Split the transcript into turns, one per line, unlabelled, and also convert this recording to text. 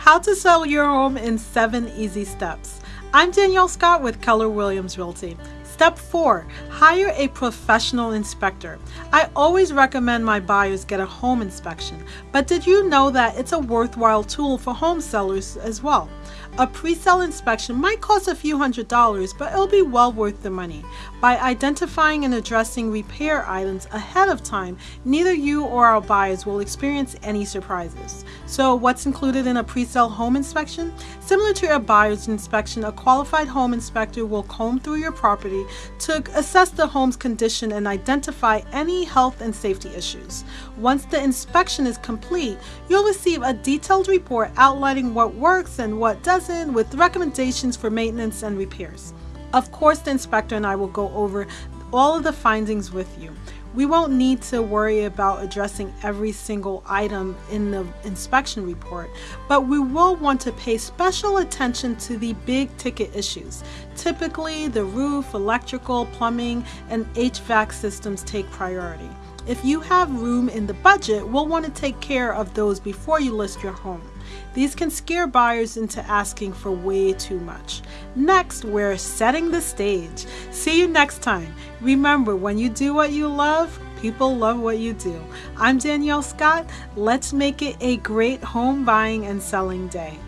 How to sell your home in seven easy steps. I'm Danielle Scott with Keller Williams Realty. Step 4. Hire a professional inspector. I always recommend my buyers get a home inspection, but did you know that it's a worthwhile tool for home sellers as well? A pre-sale inspection might cost a few hundred dollars, but it'll be well worth the money. By identifying and addressing repair items ahead of time, neither you or our buyers will experience any surprises. So what's included in a pre-sale home inspection? Similar to a buyer's inspection, a qualified home inspector will comb through your property to assess the home's condition and identify any health and safety issues. Once the inspection is complete, you'll receive a detailed report outlining what works and what doesn't with recommendations for maintenance and repairs. Of course, the inspector and I will go over all of the findings with you. We won't need to worry about addressing every single item in the inspection report, but we will want to pay special attention to the big ticket issues. Typically, the roof, electrical, plumbing, and HVAC systems take priority. If you have room in the budget, we'll want to take care of those before you list your home. These can scare buyers into asking for way too much. Next, we're setting the stage. See you next time. Remember, when you do what you love, people love what you do. I'm Danielle Scott. Let's make it a great home buying and selling day.